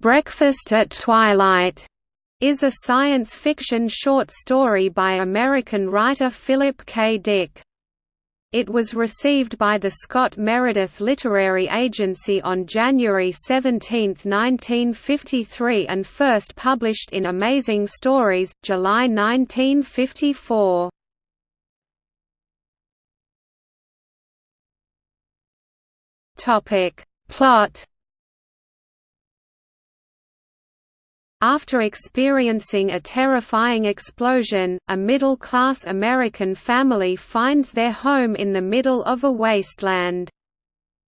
"'Breakfast at Twilight' is a science fiction short story by American writer Philip K. Dick. It was received by the Scott Meredith Literary Agency on January 17, 1953 and first published in Amazing Stories, July 1954. Plot After experiencing a terrifying explosion, a middle-class American family finds their home in the middle of a wasteland.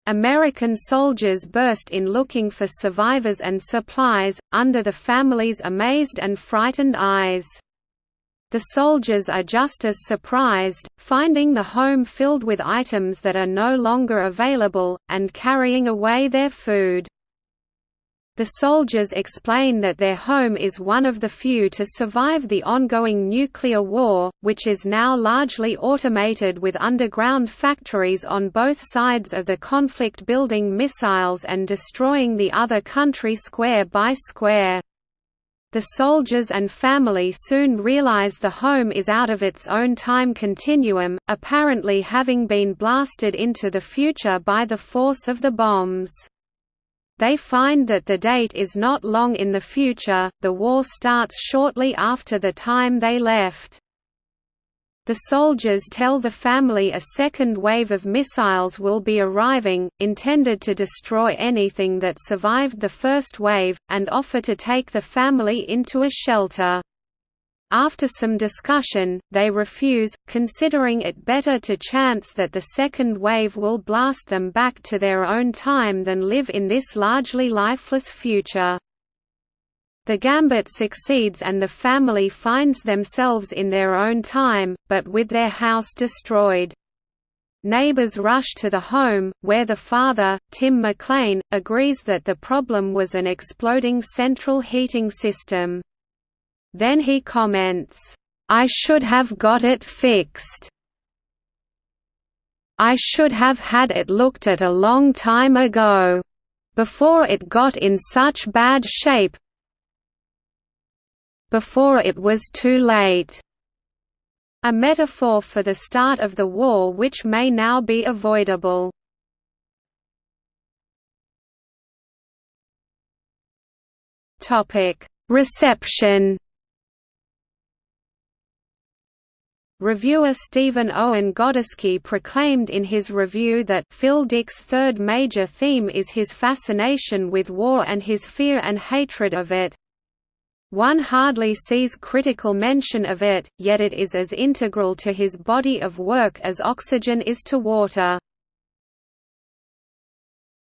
American soldiers burst in looking for survivors and supplies, under the family's amazed and frightened eyes. The soldiers are just as surprised, finding the home filled with items that are no longer available, and carrying away their food. The soldiers explain that their home is one of the few to survive the ongoing nuclear war, which is now largely automated with underground factories on both sides of the conflict building missiles and destroying the other country square by square. The soldiers and family soon realize the home is out of its own time continuum, apparently having been blasted into the future by the force of the bombs. They find that the date is not long in the future, the war starts shortly after the time they left. The soldiers tell the family a second wave of missiles will be arriving, intended to destroy anything that survived the first wave, and offer to take the family into a shelter. After some discussion, they refuse, considering it better to chance that the second wave will blast them back to their own time than live in this largely lifeless future. The gambit succeeds and the family finds themselves in their own time, but with their house destroyed. Neighbors rush to the home, where the father, Tim McLean, agrees that the problem was an exploding central heating system. Then he comments, "'I should have got it fixed. I should have had it looked at a long time ago. Before it got in such bad shape before it was too late." A metaphor for the start of the war which may now be avoidable. Reception Reviewer Steven Owen Godersky proclaimed in his review that Phil Dick's third major theme is his fascination with war and his fear and hatred of it. One hardly sees critical mention of it, yet it is as integral to his body of work as oxygen is to water.